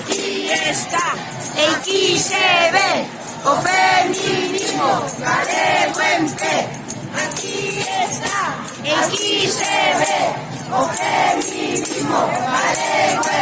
Aquí está XB o feminismo galego en pé. Aquí está XB o feminismo galego.